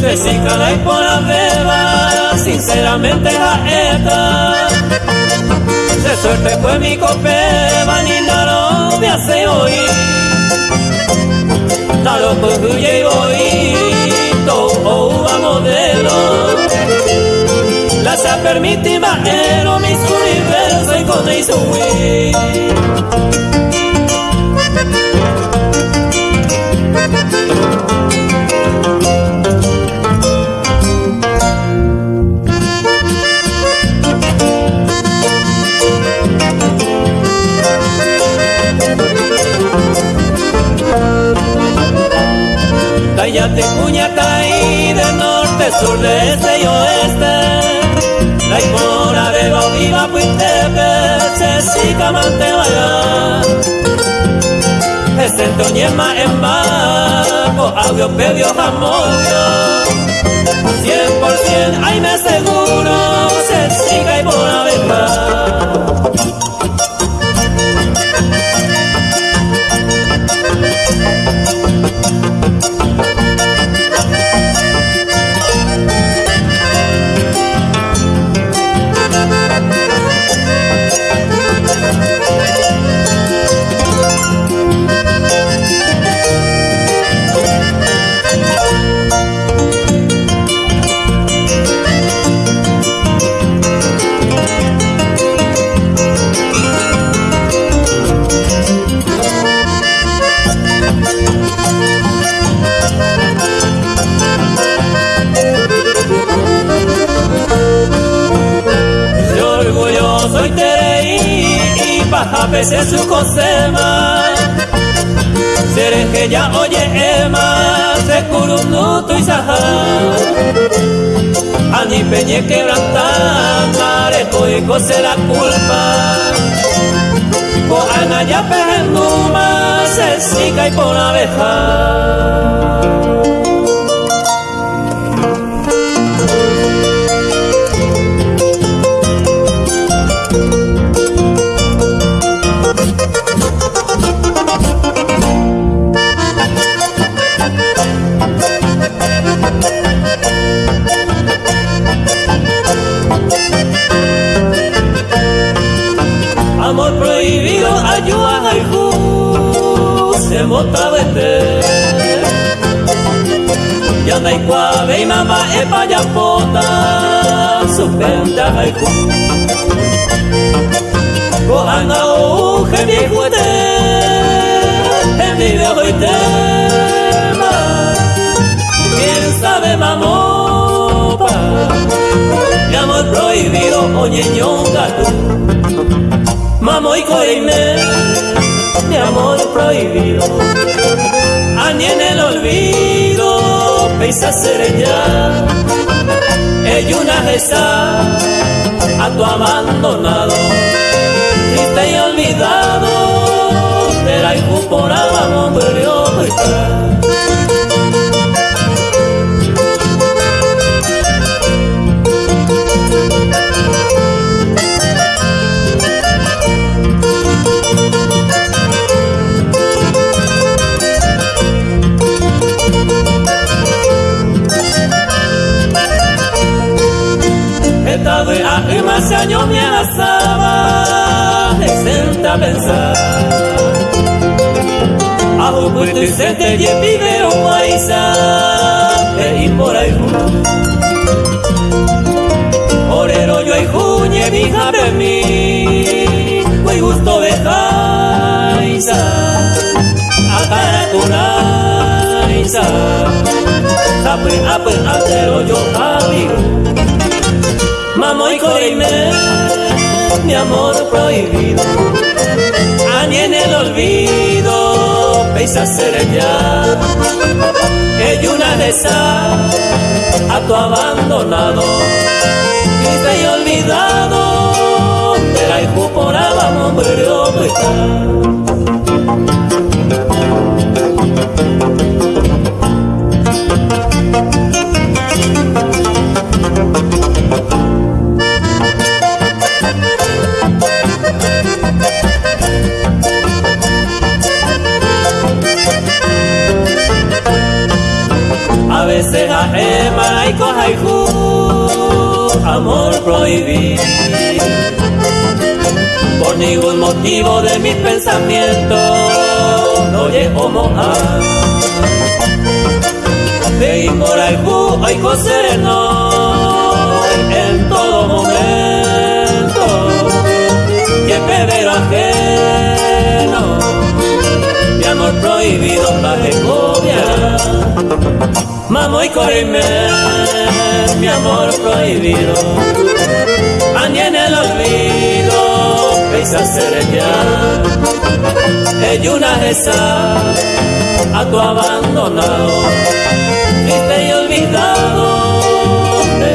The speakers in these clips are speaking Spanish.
Se y por la beba, sinceramente la esta. Se suerte fue mi copeva, ni no me hace oír. Talo pues huye y voy, todo a modelo. La se permite bajero, mis universos y con eso Cállate caí de norte, sur, de este y oeste. La icona de Bautiba, Puitepe, Cecica, Mantevaya Este Toñema en Baco, audio, pedio, jamoyo 100% ahí me seguro, Cecica y Bonaventura y mamá es para pota suspenda al cojan a uje mi juete en video y tema. Quién sabe mamopa mi amor prohibido oye ñonga Mamo y coime, mi amor prohibido. Añe en el olvido, pesa ser ya. Ella una reza a tu abandonado, triste y olvidado. La hijo por abajo murió hace años me asaba exenta a pensar. Ajo puesto y se te lleve paisa de por ahí Orero yo y juñe mi de mí muy gusto de jaisa a Ape, ape, atero yo amigo Mamo y corime, mi amor prohibido. Ani en el olvido, pesa ser ya. Ella una de a tu abandonado. Triste y olvidado, de la hijo por abajo, haiku haiku, amor prohibido. Por ningún motivo de mis pensamientos no llego mojar. De por haiku, haiku sereno en todo momento. Amor prohibido para cobia. Mamo y corrime, mi amor prohibido. Andi en el olvido, pesa ya. Ella una esa a tu abandonado, triste y olvidado,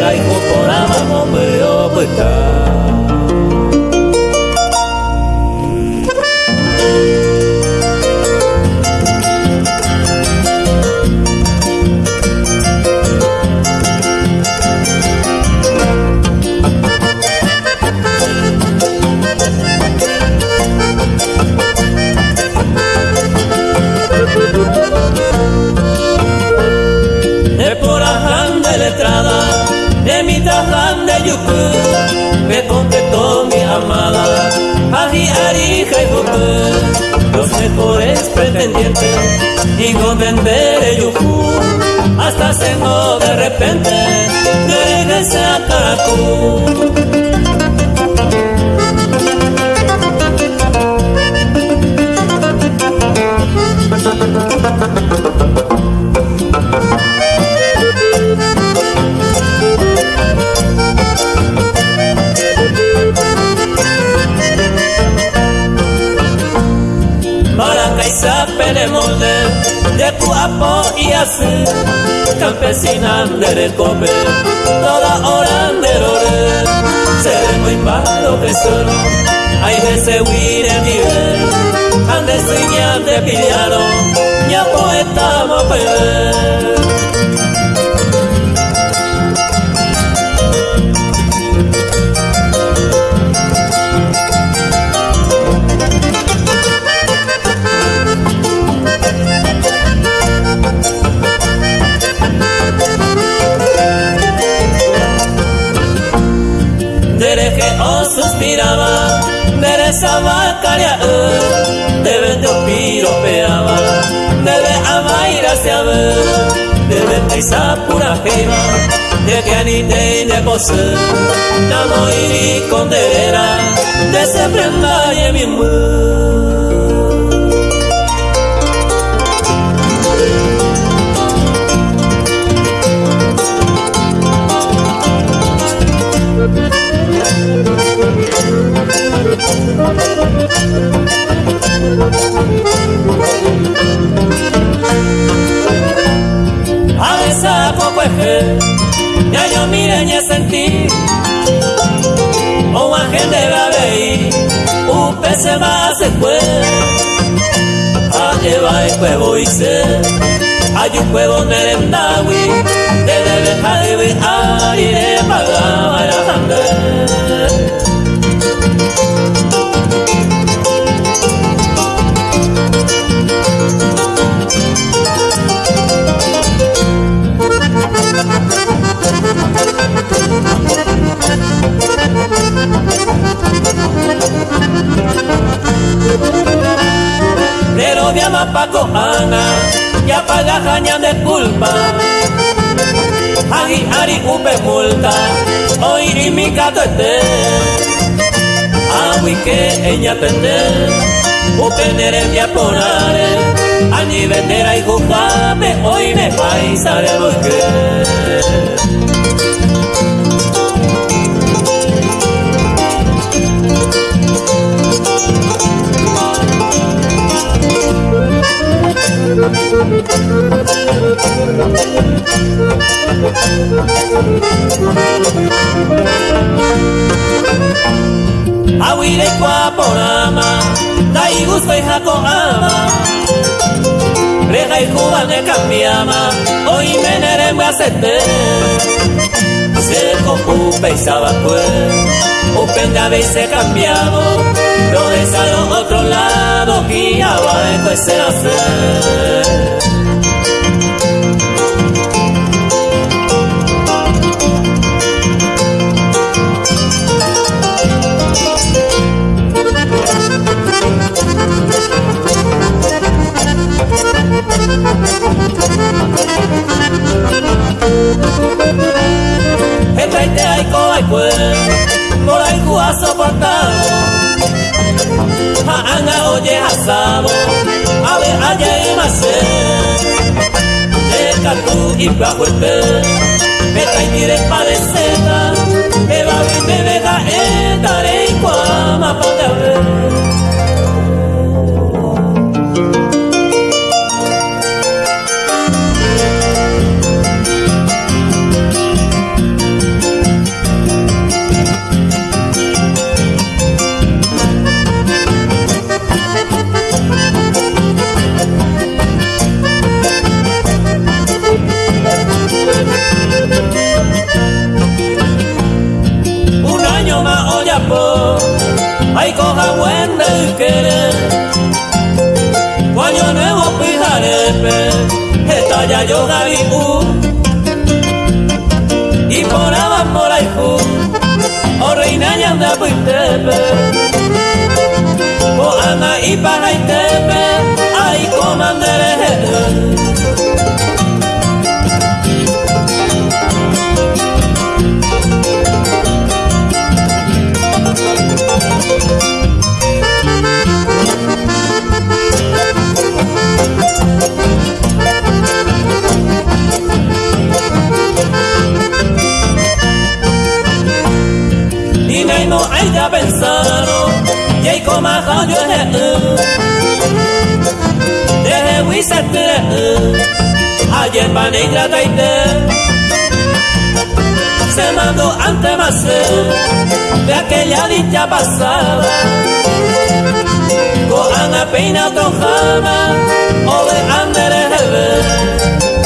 la hijo por amor, me debe paisa pura jeva, de que anite y de pose, namo y condera, de se prenda y mi poco ya yo mire ni sentí o a gente va a ver un pez se va a fue a llevar el huevo y se hay un huevo en el endawi de dejar de ver Pero mi ama Paco Ana ya paga jaña de culpa Agi ari upe multa Hoy mi gato esté. Agui que ella tende Upe nere mi aponare Ani vendera y juzgame Hoy me paisare porque Awire Aguirekoa porama, da iguzko ijako ama. Rega iku bat ekan biama, oimen ere mazete Aguirekoa porama, da tiempo pensaba pues, upende a veces cambiado, lo de a los otros lados, guiaba después se hacer gaitea aiko aikue Nola ikua soportado Haanga oye hasabo Ale aye imase Leka tu ipa huepe Eta itire parecer yo gabi Y por por ahí O reina ya anda puitepe O ana y para y tepe. Ay comandere no hay ya pensaron y hay como yo desde Wisate ayer pa negra taite se mandó ante más de aquella dicha pasada. Con Ana Peina Tojana o de Andere como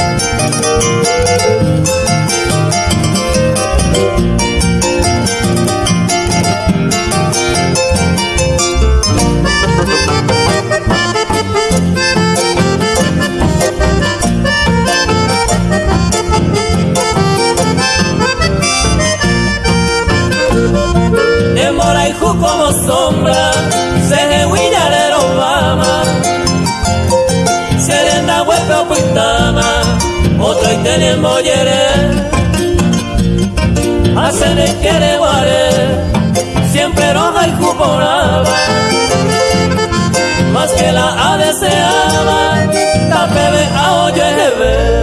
sombra, se huilla de Obama, serena huepe o pitama, otro mollere, hacen el quiere guare, siempre roja y cuporaba, más que la deseaba, tapebe a oye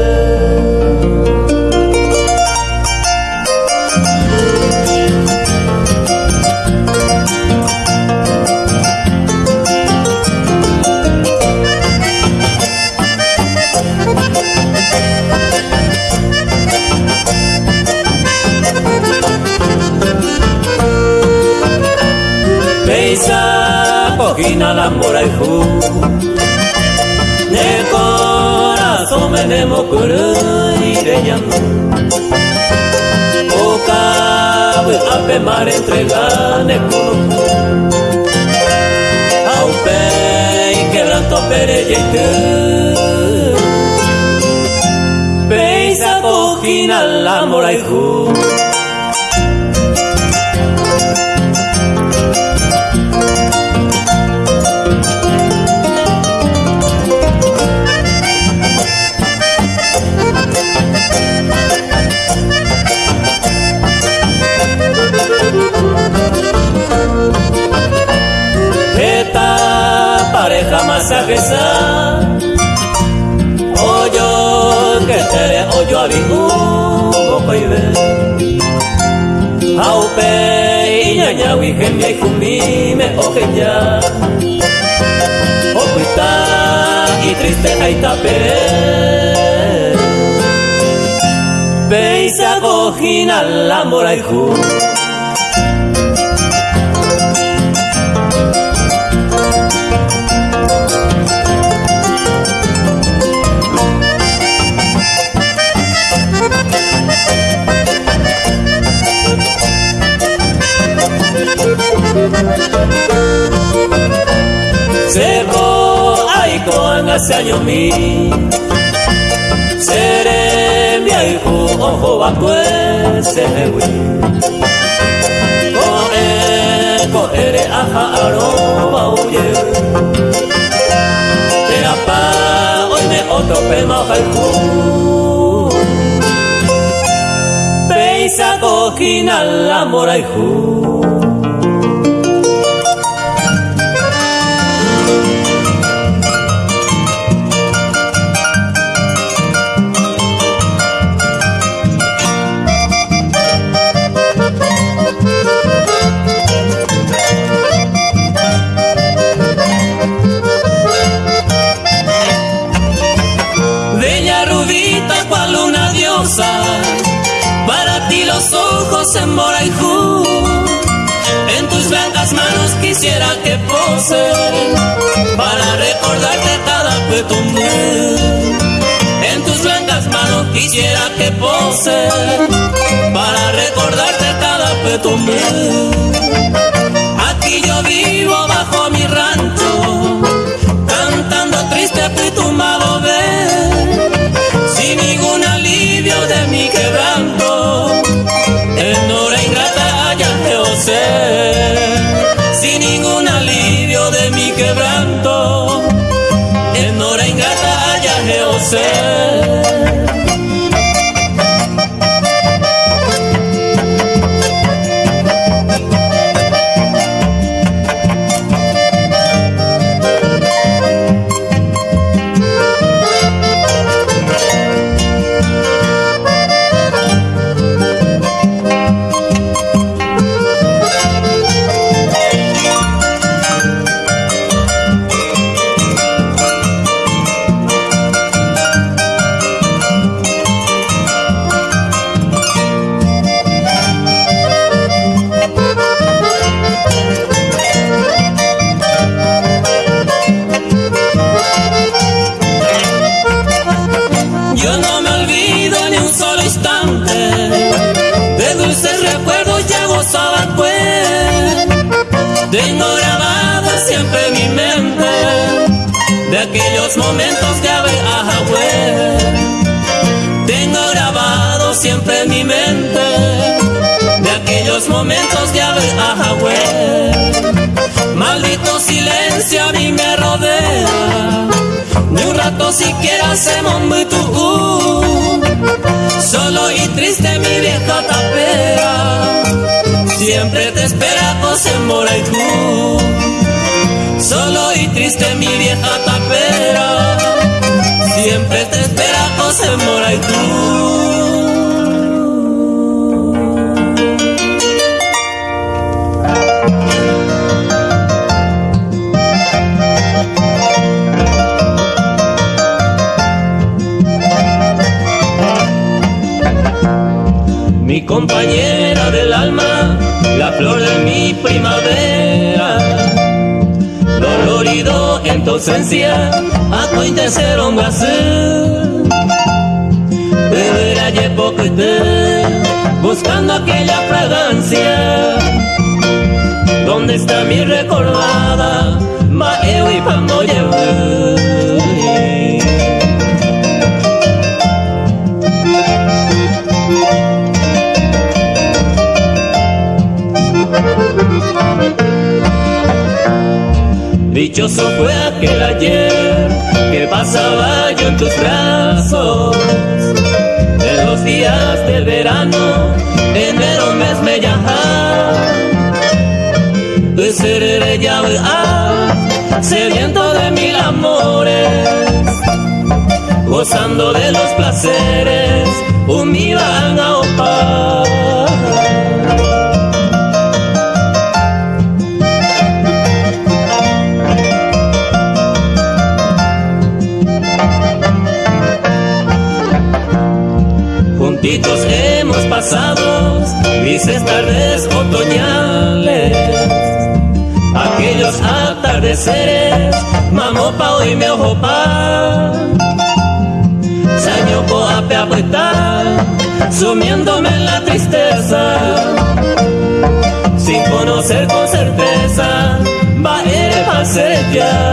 Pogina la mora y ju Ne corazón me nemo kuru ireyano Oka ape mar entrega ne kono Aupe y quebranto pere yeite Peisa pogina la mora y masajesa Oyo que tere oyo abigu mokoibe Aupe iñaña wihemia ikumi me ojeya Okuita y triste haitapere Beisa cojina la moraihu Seko aiko angase año mi Sere mi aiku ojo bakue sehewi Ko e ko ere aha aro bauye Tera pa oime otope mahaiku Peisa kokina la moraiku para recordarte cada petumbe. En tus blancas manos quisiera que pose para recordarte cada petumbe. Aquí yo vivo myself. Mi compañera del alma, la flor de mi primavera. Dolorido en tu ausencia, a tu intención Beberá llevo que te, buscando aquella fragancia. ¿Dónde está mi recordada? Maeo y Pamoyewe. Dichoso fue aquel ayer que pasaba yo en tus brazos. De los días del verano, enero mes me. Tu seré ya sediento de mil amores, gozando de los placeres, un mi van a opar. Grises tardes otoñales, aquellos atardeceres, mamopa y me ojopa, saño ape apretar, sumiéndome en la tristeza, sin conocer con certeza, va a ser ya.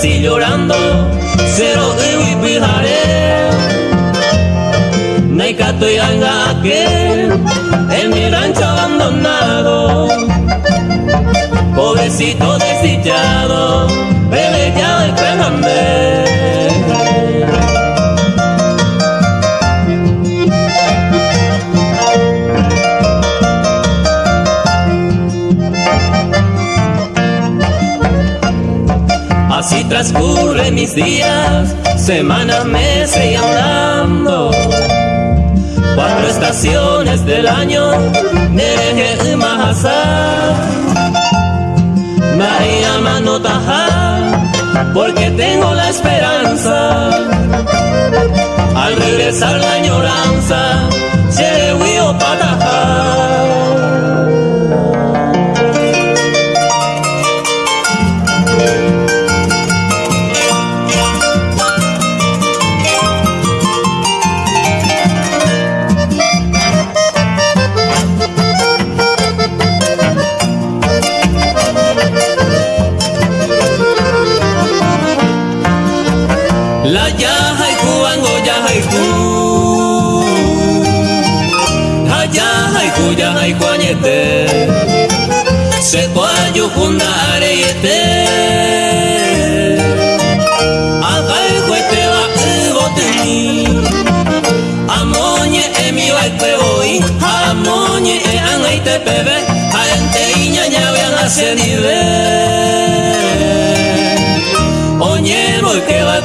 Casi llorando, cero de pijaré. Naikato y que en mi rancho abandonado. Transcurren mis días, semanas, meses y andando. Cuatro estaciones del año, Nereje Mahasa. María Manotaja, porque tengo la esperanza. Al regresar la añoranza, se huió pataja.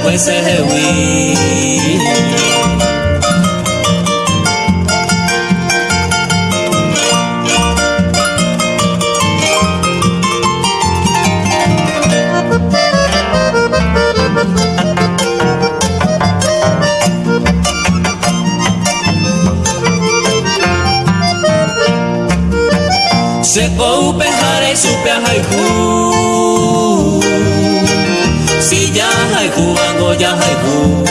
Boy que va kwese hewi Se coupe jare supe a haiku ya haiku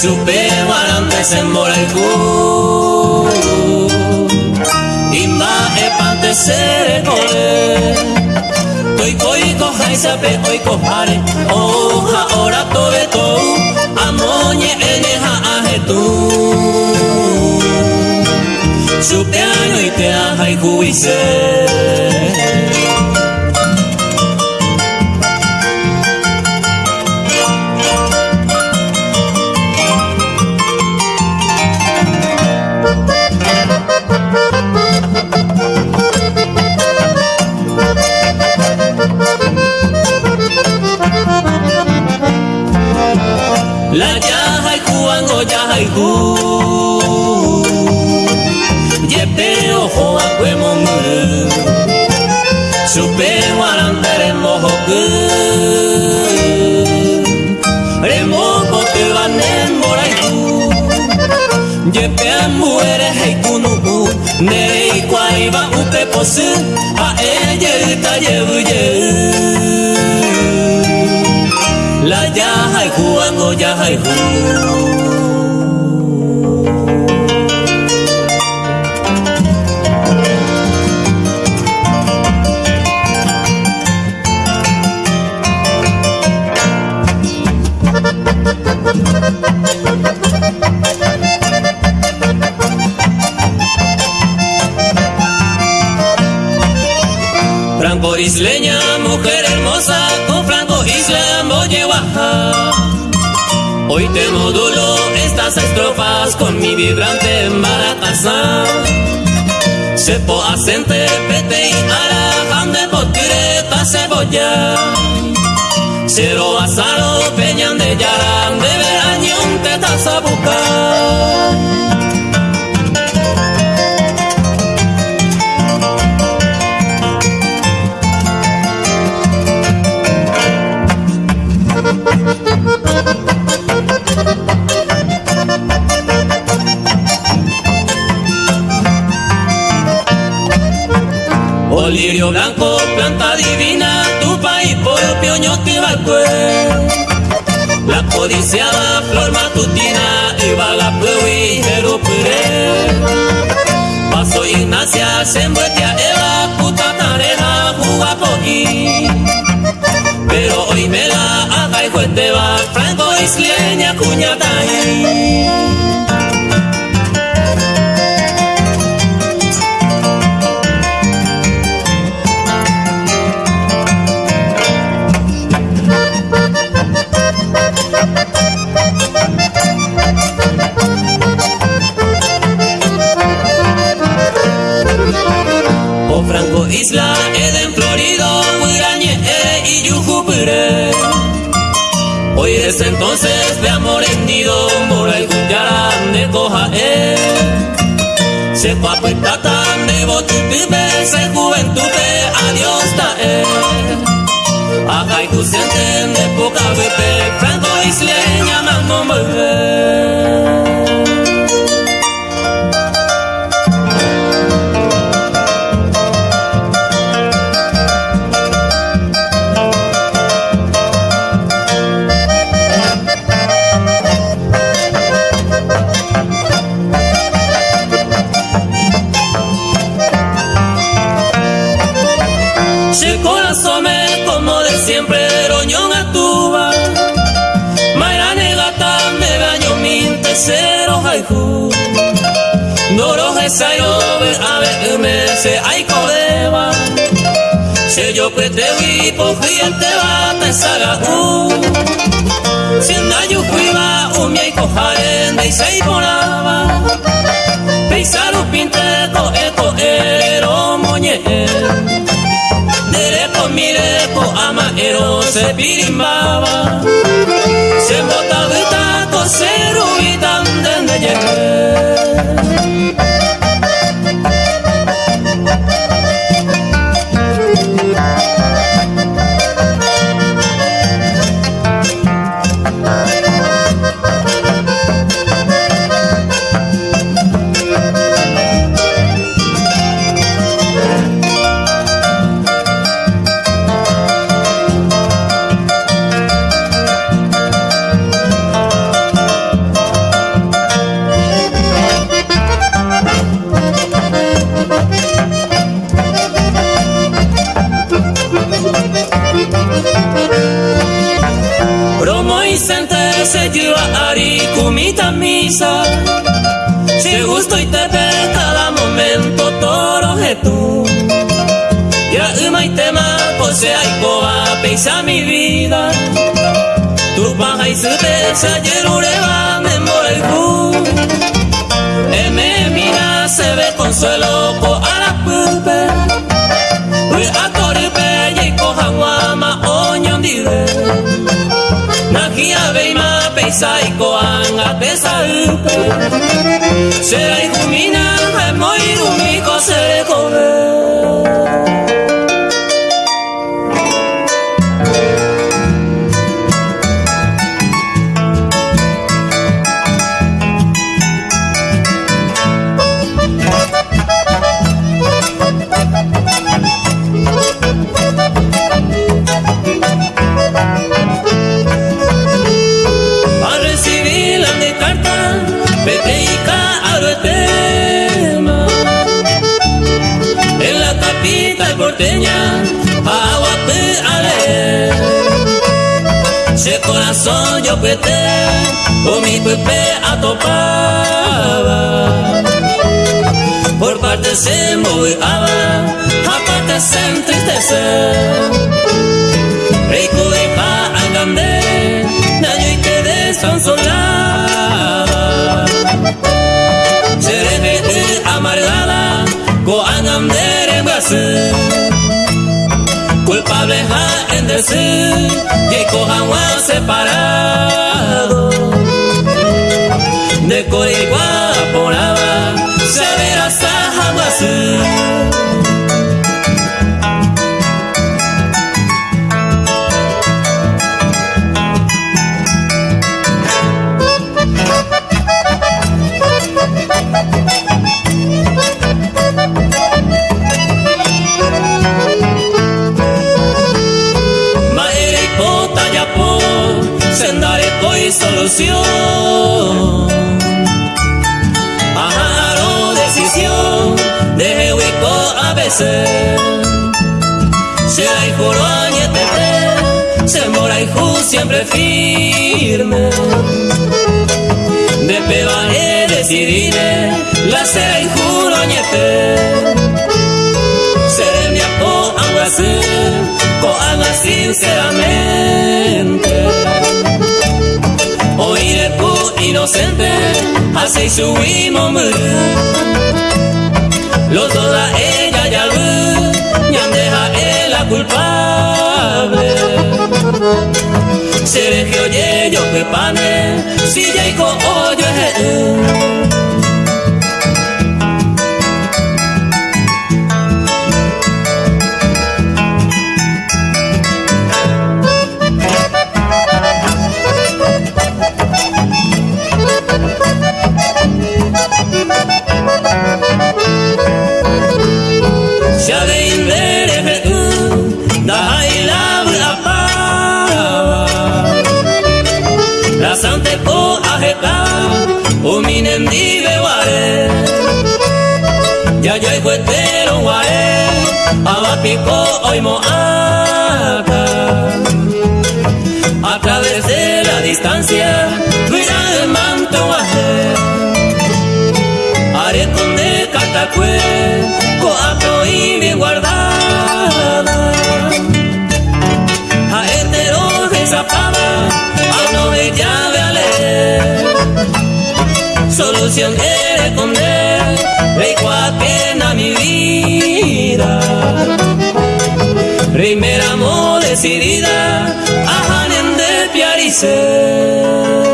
Supe warande se moraiku Imba e pante sere kore Toi koi ko hai sape oi ko hare Oha ora tobe tou Amonye ene ha ahetu su piano y te y juice. La cuango ya hay ojo a cuemo muru Supe warandere mohoku Remoko te vanen moraiku. Yepe muere heikunu Nei kwaiba upe posu. A eye uta yebu ye La ya haiku ango ya haiku Franco isleña, mujer hermosa, con Franco Isla oye Hoy te modulo estas estrofas con mi vibrante maracasá. Sepo acente, pete y ara, de potireta cebolla. Cero asaro, peñan de yaran, Lirio blanco, planta divina, tu país propio ñote La codiciada flor matutina, iba la y jerupure. Paso Ignacia, sembuetia, eva, puta tareja, jugapoqui. Pero hoy me la haga y franco isleña, cuñataí. Desde entonces de amor hendido, mora y juntarán de coja. Se fue tan de botutube, se juventud de adiós ta él. Ajá y tu de poca vete, u mi ko haren de sei ponaba pensar u pinte ko e ko ero moñe Dere ko mire ko ama ero se pirimbaba se bota vita ko moregu me mira se ve consuelo co a la pupe Ui a corpe y coja guama oñon dire Nagia veima saiko anga pesa upe Serai kumina hai moi yo pete, o mi pepe atopaba. Por parte se moviaba, aparte se entristecer. Rico y pa nayo y que desansolaba. Seré amargada, go angandere en Brasil culpable ha decir que cojan separado. De Aba, se verá solución. Ajaro decisión de hueco a veces. Se hay añetete, se mora y siempre firme. De peba he decidido, la será y juro añete. Seré mi apo agua haga sinceramente inocente, así subimos Los dos a ella ya ya deja él la culpable. Sergio y yo pane si ya iko oyo ehe abapico hoy moata a través de la distancia cuida de manto haré con de catacue coato y mi guardada. A hetero de zapada a no de llave a leer solución quiere esconder Rey a mi vida Primera amo decidida A Hanen de Piarice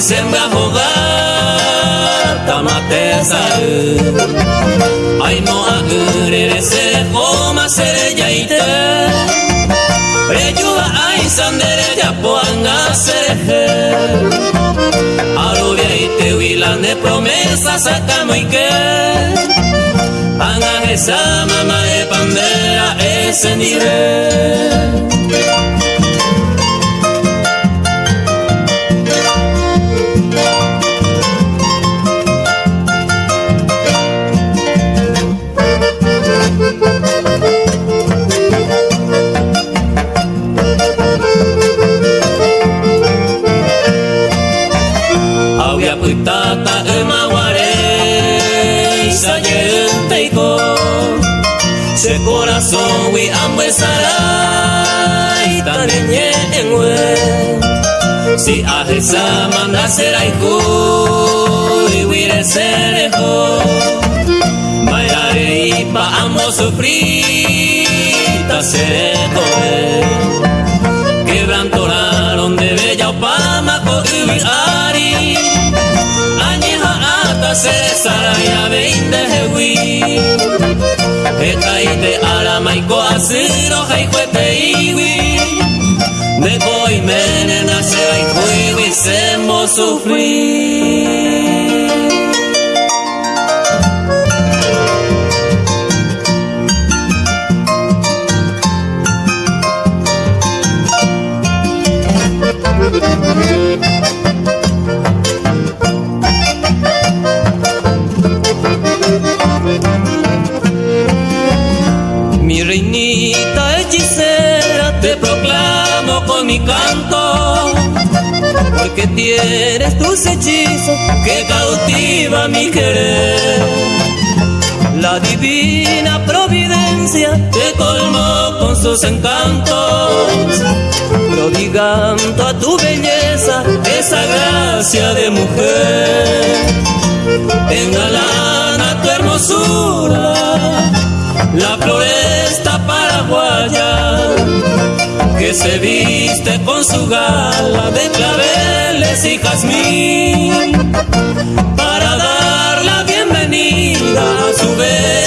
zemba hogar tamatesaruaino agure retse poma ser jaiteo e jula aisandre japona ser alovete uila ne promesa sa camuike panga esa pandera e senire corazón wi ambwe sarai tanenye enwe si ahesa manda serai ku wire serejo Bailare y pa ambos sufrir ta serejo Ekaite ala maiko aziro jaijuete iwi Neko imene nase aiku iwi semo sufrir mi canto, porque tienes tus hechizos que cautiva mi querer. La divina providencia te colmó con sus encantos, prodigando a tu belleza esa gracia de mujer. Engalana tu hermosura, la floresta paraguaya que se viste con su gala de claveles y jazmín. Para dar la bienvenida a su bella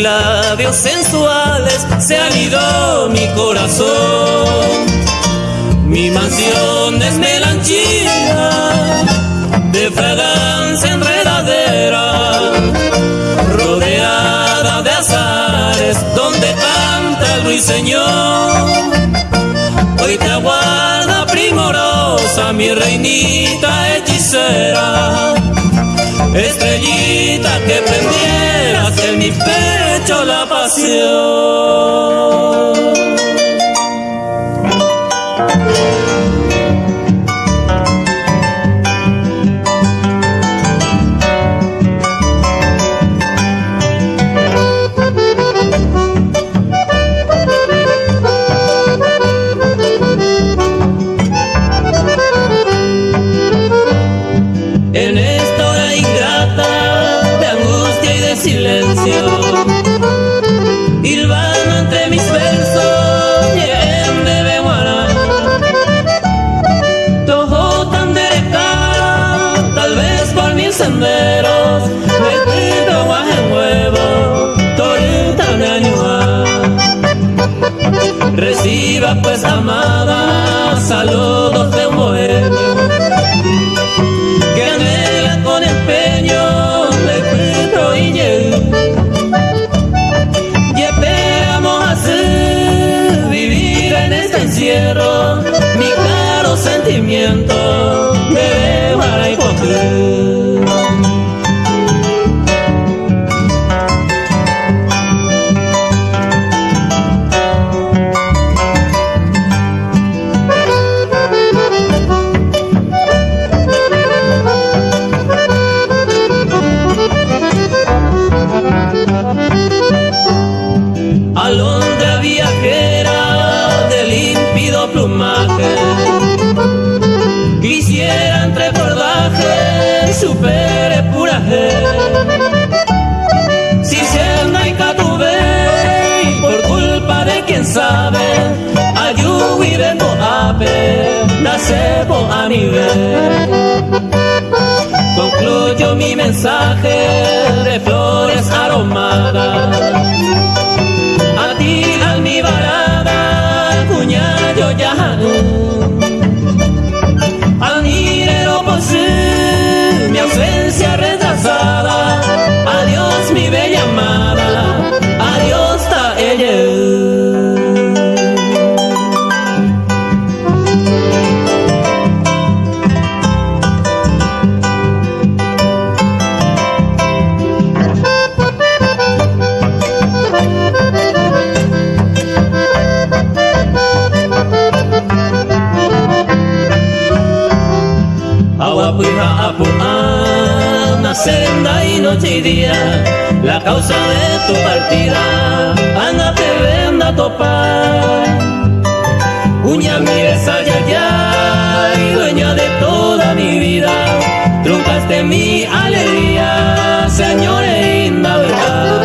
labios sensuales se anidó mi corazón. Mi mansión es melanchía de fragancia enredadera, rodeada de azares donde canta el ruiseñor. Hoy te aguarda primorosa mi reinita hechicera estrellita que prendieras en mi pecho la pasión. Sabe ayuwi vengo ape nasebo a nivel. Concluyo mi mensaje de flores aromadas. A ti almibarada cuñado senda y noche y día, la causa de tu partida, anda te venda topar. Uña mires allá, allá, y dueña de toda mi vida, truncaste mi alegría, señores, linda verdad.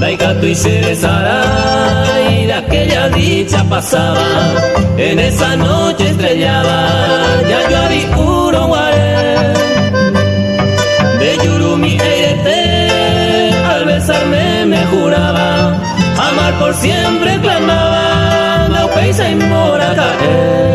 Daiga tu y se besará, y de aquella dicha pasaba, en esa noche estrellada, ya yo había juraba, amar por siempre clamaba, la peisa y mora caer.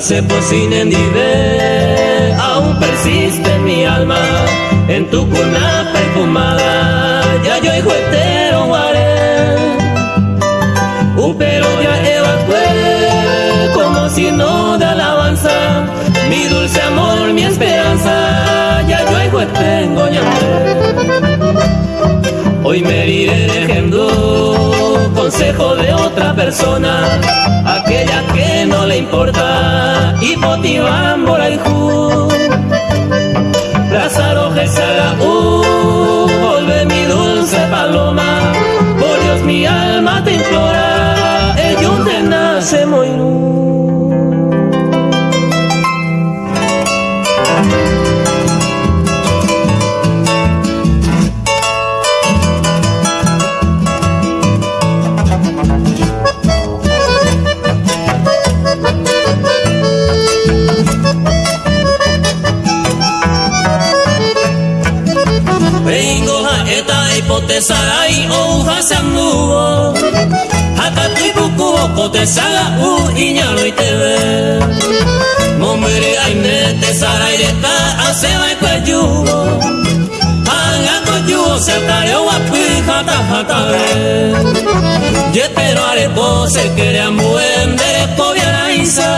se sin endive, aún persiste mi alma en tu cuna perfumada. Ya yo hijo entero guaré, pero ya evacué como si no de alabanza. Mi dulce amor, mi esperanza, ya yo hijo tengo ya. Hoy me iré dejando consejo de otra persona, aquella que no le importa y motivamos la hijo. Lázaro uh, vuelve mi dulce paloma, por Dios mi alma te implora, ello te nace muy eta ipotesarai ouha samuo Hakatui buku okote saga u iñalo itebe Momere aime te sarai reta aseba ikwayuo Hanga koyuo se tareo wapi hata hata Ye pero arepo se quere ambuen dere kobiara isa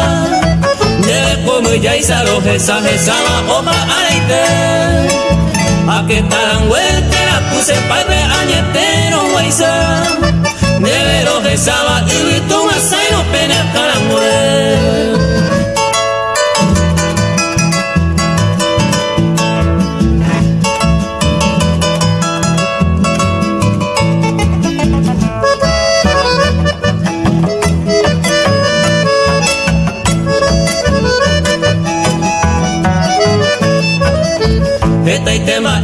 Dere komu ya isa lo jesa jesa wa opa areite. A que taranguete puse padre añetero guaysa Nevero de saba y tu masai no pena taranguete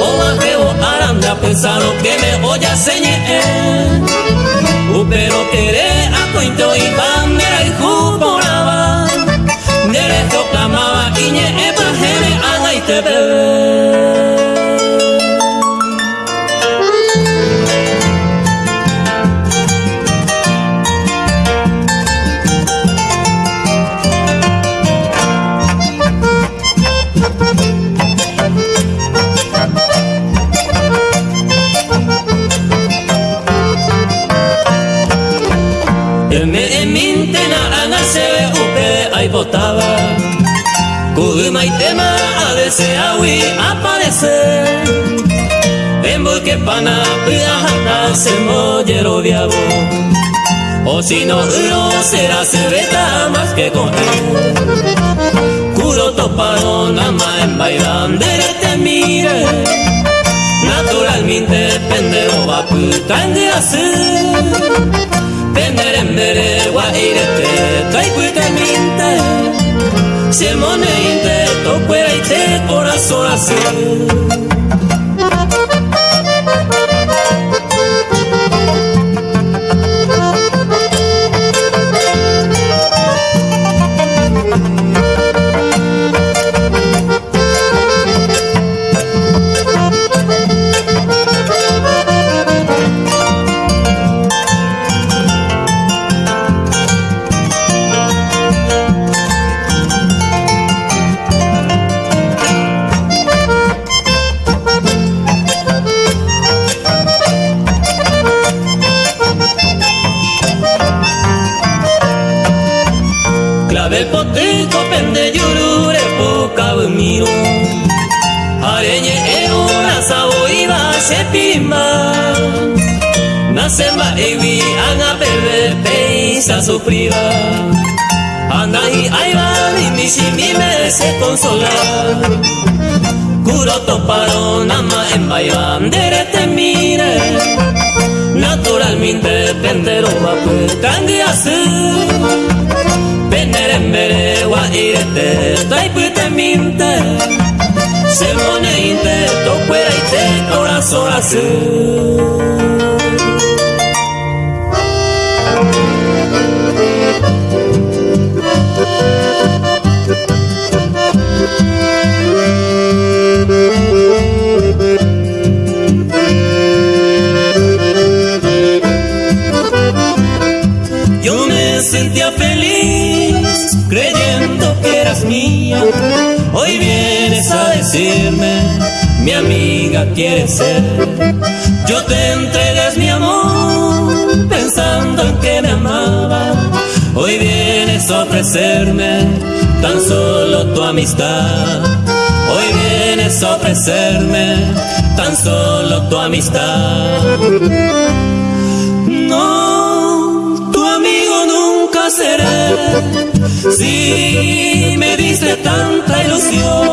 O wa heo aranda pensado que me oya señe pero querer a coito y bandera y juporaba derecho clamaba y ñe epa jene anga y te bebe mollero viabo O si no uno será cerveza más que con él Kuro topado nama en bailando te mire Naturalmente pendero va puta en de hacer. Pendere mbere wa irete Taikuite minte. Siemone inte Tokwera ite Corazón azul Nasemba ewi anga bebe peisa sufrida Anda y aiba mi mishi mi me se consolar Kuro toparo nama en bayandere te mire. Naturalmente pendero va pues candiasu Venere mbere wa irete taipute minte Sermone inte tokwera ite corazón azul amiga quiere ser. Yo te entregas mi amor pensando en que me amaba. Hoy vienes a ofrecerme tan solo tu amistad. Hoy vienes a ofrecerme tan solo tu amistad. No, tu amigo nunca seré. Si me diste tanta ilusión,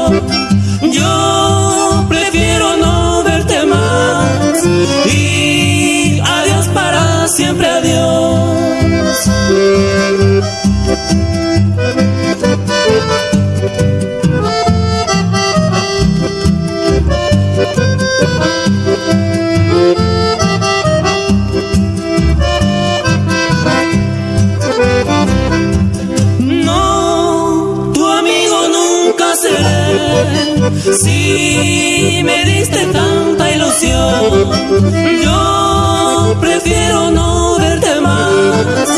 Si me diste tanta ilusión, yo prefiero no verte más.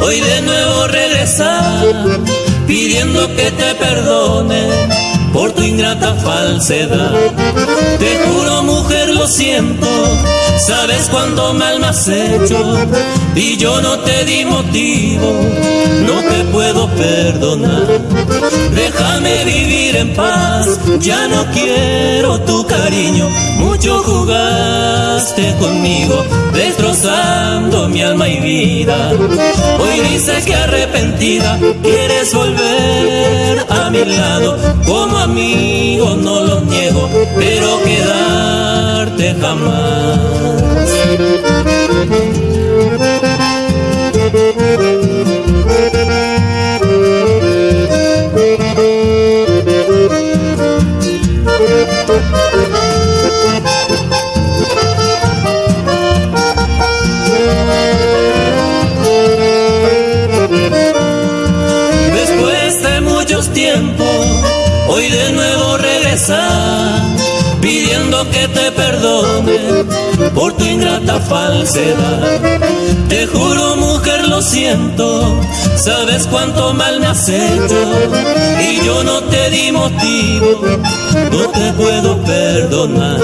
Hoy de nuevo regresar, pidiendo que te perdone por tu ingrata falsedad. Te juro, mujer, lo siento, sabes cuando mal me has hecho y yo no te di motivo, no te puedo perdonar. Déjame vivir paz, ya no quiero tu cariño, mucho jugaste conmigo, destrozando mi alma y vida. Hoy dices que arrepentida quieres volver a mi lado, como amigo no lo niego, pero quedarte jamás. Por tu ingrata falsedad. Te juro, mujer, lo siento, sabes cuánto mal me has hecho y yo no te di motivo, no te puedo perdonar.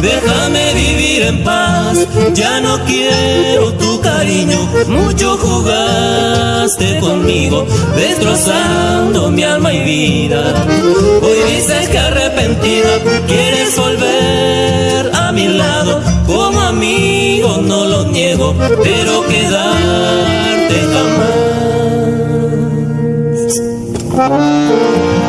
Déjame vivir en paz, ya no quiero tu cariño, mucho jugaste conmigo, destrozando mi alma y vida. Hoy dices que arrepentida quieres volver no lo niego, pero quedarte jamás.